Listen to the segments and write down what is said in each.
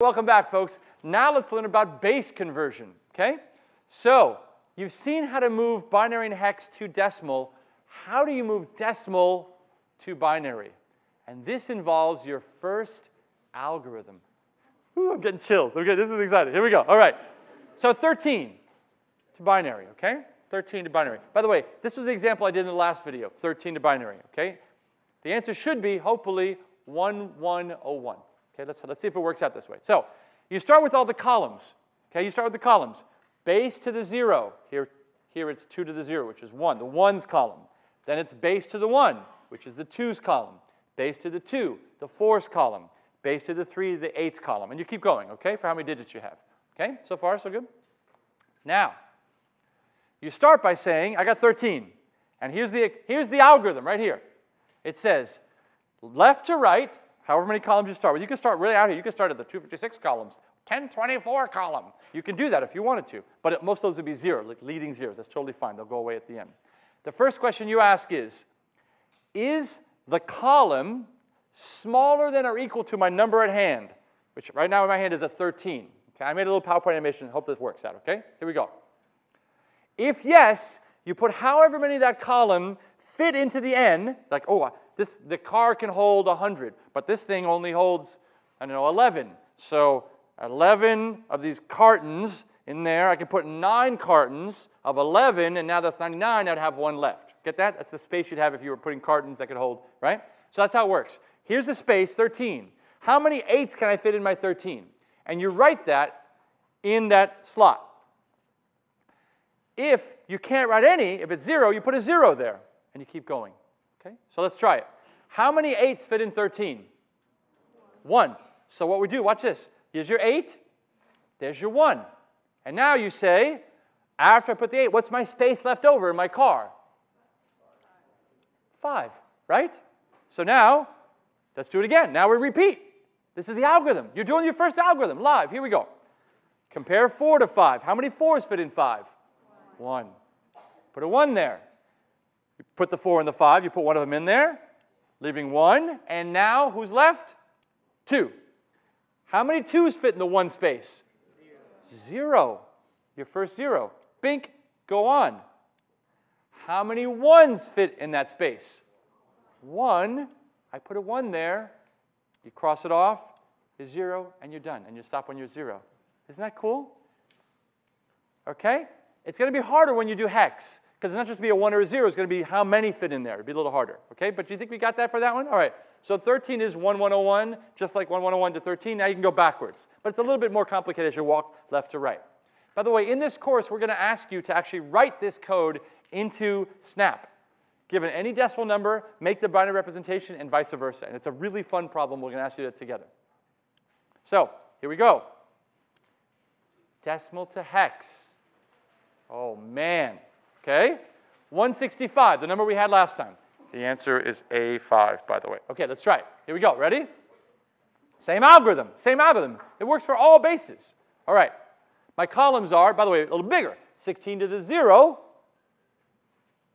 Welcome back, folks. Now let's learn about base conversion, okay? So, you've seen how to move binary and hex to decimal. How do you move decimal to binary? And this involves your first algorithm. Ooh, I'm getting chills. Okay, this is exciting. Here we go. All right. So 13 to binary, okay? 13 to binary. By the way, this was the example I did in the last video, 13 to binary, okay? The answer should be, hopefully, 1101. Okay, let's, let's see if it works out this way. So you start with all the columns. Okay, you start with the columns. Base to the 0. Here, here it's 2 to the 0, which is 1, the 1's column. Then it's base to the 1, which is the 2's column. Base to the 2, the 4's column. Base to the 3, the 8's column. And you keep going, okay, for how many digits you have. Okay, so far, so good? Now, you start by saying, I got 13. And here's the, here's the algorithm right here. It says left to right, however many columns you start with. You can start really out here. You can start at the 256 columns, 1024 column. You can do that if you wanted to, but it, most of those would be zero, like leading zeros. That's totally fine. They'll go away at the end. The first question you ask is, is the column smaller than or equal to my number at hand, which right now in my hand is a 13. Okay, I made a little PowerPoint animation. Hope this works out, okay? Here we go. If yes, you put however many that column fit into the n, like, oh, uh, this, the car can hold 100, but this thing only holds, I don't know, 11. So 11 of these cartons in there, I can put nine cartons of 11, and now that's 99, I'd have one left. Get that? That's the space you'd have if you were putting cartons that could hold, right? So that's how it works. Here's the space, 13. How many eights can I fit in my 13? And you write that in that slot. If you can't write any, if it's zero, you put a zero there, and you keep going. Okay? So let's try it. How many eights fit in 13? One. So what we do, watch this. Here's your eight, there's your one. And now you say, after I put the eight, what's my space left over in my car? Five, right? So now, let's do it again. Now we repeat. This is the algorithm. You're doing your first algorithm live. Here we go. Compare four to five. How many fours fit in five? One. Put a one there. Put the four and the five, you put one of them in there, leaving one, and now who's left? Two. How many twos fit in the one space? Zero. Your first zero. Bink, go on. How many ones fit in that space? One. I put a one there. You cross it off, is zero, and you're done. And you stop when you're zero. Isn't that cool? Okay? It's going to be harder when you do hex. Because it's not just going to be a 1 or a 0, it's going to be how many fit in there. It'd be a little harder. Okay, but do you think we got that for that one? All right. So 13 is 1101, just like 1101 to 13. Now you can go backwards. But it's a little bit more complicated as you walk left to right. By the way, in this course, we're going to ask you to actually write this code into Snap. Given any decimal number, make the binary representation, and vice versa. And it's a really fun problem. We're going to ask you to together. So here we go. Decimal to hex. Oh, man. Okay? 165, the number we had last time. The answer is A5, by the way. Okay, let's try it. Here we go. Ready? Same algorithm. Same algorithm. It works for all bases. All right. My columns are, by the way, a little bigger. 16 to the 0,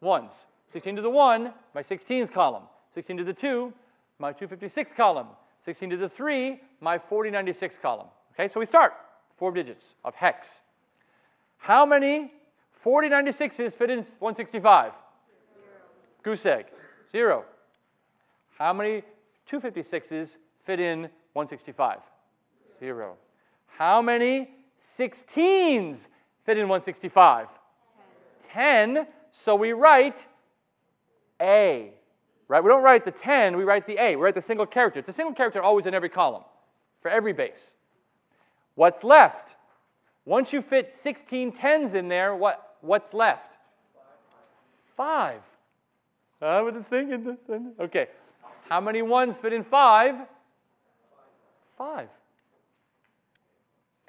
ones. 16 to the 1, my 16s column. 16 to the 2, my 256 column. 16 to the 3, my 4096 column. Okay, so we start. Four digits of hex. How many 4096s fit in 165? Goose egg. Zero. How many 256s fit in 165? Zero. How many 16s fit in 165? 10. 10. So we write A. Right? We don't write the 10, we write the A. We write the single character. It's a single character always in every column for every base. What's left? Once you fit 16 tens in there, what, What's left? Five. I was thinking. Okay. How many ones fit in five? Five.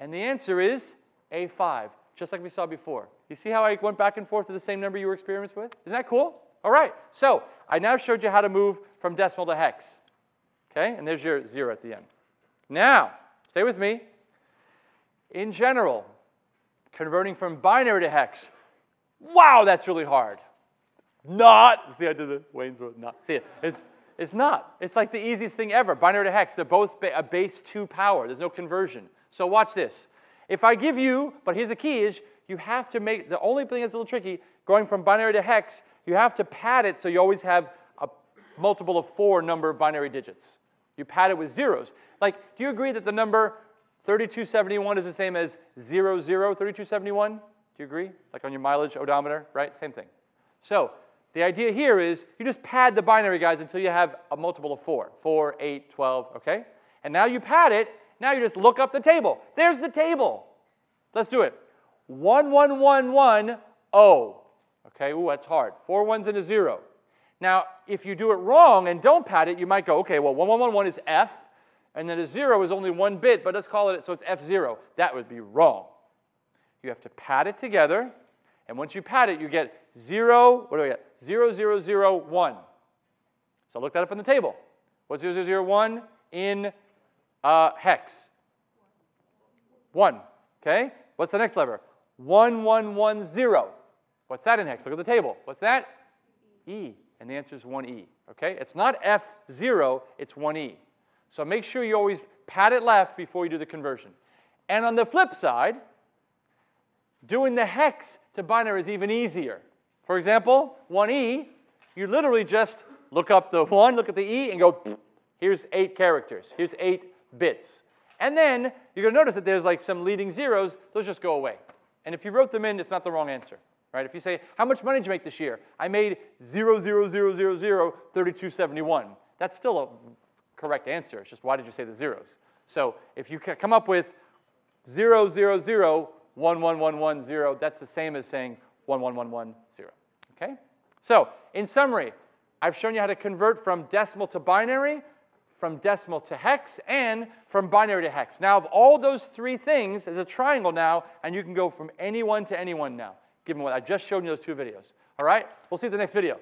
And the answer is A5, just like we saw before. You see how I went back and forth to the same number you were experienced with? Isn't that cool? All right. So I now showed you how to move from decimal to hex. Okay? And there's your zero at the end. Now, stay with me. In general, converting from binary to hex, Wow, that's really hard. Not, see, I did the Wayne's World, not. See, it's, It's not. It's like the easiest thing ever. Binary to hex, they're both ba- a base 2 power. There's no conversion. So watch this. If I give you, but here's the key is you have to make, the only thing that's a little tricky, going from binary to hex, you have to pad it so you always have a multiple of four number of binary digits. You pad it with zeros. Like, do you agree that the number 3271 is the same as 00 3271? Do you agree? Like on your mileage odometer, right? Same thing. So the idea here is you just pad the binary guys until you have a multiple of 4. 4, 8, 12, okay? And now you pad it, now you just look up the table. There's the table. Let's do it. 1111, O. Okay, ooh, that's hard. Four ones and a zero. Now, if you do it wrong and don't pad it, you might go, okay, well, 1111 is F, and then a zero is only one bit, but let's call it it, so it's F0. That would be wrong. You have to pad it together, and once you pad it, you get zero, what do we get? Zero, zero, zero, one. So look that up on the table. What's zero, zero, zero, one in uh, hex? One, okay? What's the next letter? One, one, one, zero. What's that in hex? Look at the table. What's that? E. And the answer is 1E. Okay? It's not F0, it's 1E. So make sure you always pad it left before you do the conversion. And on the flip side, doing the hex to binary is even easier. For example, 1E, you literally just look up the 1, look at the E, and go, here's eight characters. Here's eight bits. And then you're going to notice that there's like some leading zeros. Those just go away. And if you wrote them in, it's not the wrong answer right? If you say, how much money did you make this year? I made 0, 0, 0, 0, 0, 3271. That's still a correct answer. It's just why did you say the zeros? So if you come up with 0, 0, 0, 1, 1, 1, 1, 0, that's the same as saying 1, 1, 1, 1, 0. Okay? So in summary, I've shown you how to convert from decimal to binary, from decimal to hex, and from binary to hex. Now, of all those three things, there's a triangle now, and you can go from anyone to anyone now given what I just showed you those two videos. All right? We'll see you at the next video.